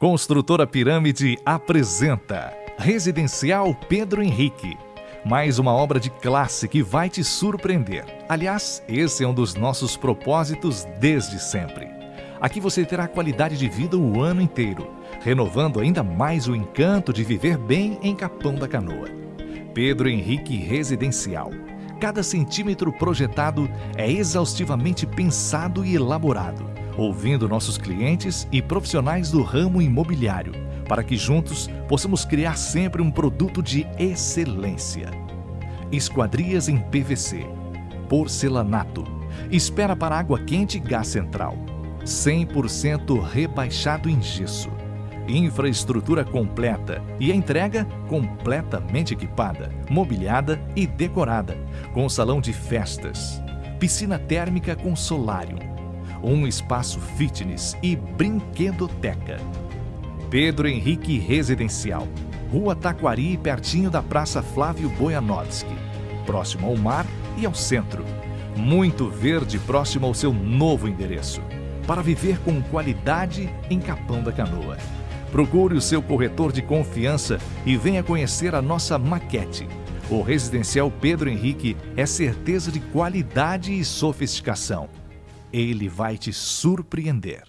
Construtora Pirâmide apresenta Residencial Pedro Henrique. Mais uma obra de classe que vai te surpreender. Aliás, esse é um dos nossos propósitos desde sempre. Aqui você terá qualidade de vida o ano inteiro, renovando ainda mais o encanto de viver bem em Capão da Canoa. Pedro Henrique Residencial. Cada centímetro projetado é exaustivamente pensado e elaborado ouvindo nossos clientes e profissionais do ramo imobiliário, para que juntos possamos criar sempre um produto de excelência. Esquadrias em PVC, porcelanato, espera para água quente e gás central, 100% rebaixado em gesso, infraestrutura completa e a entrega completamente equipada, mobiliada e decorada, com salão de festas, piscina térmica com solário, um espaço fitness e brinquedoteca. Pedro Henrique Residencial, Rua Taquari, pertinho da Praça Flávio Bojanovski, próximo ao mar e ao centro. Muito verde próximo ao seu novo endereço, para viver com qualidade em Capão da Canoa. Procure o seu corretor de confiança e venha conhecer a nossa maquete. O Residencial Pedro Henrique é certeza de qualidade e sofisticação ele vai te surpreender.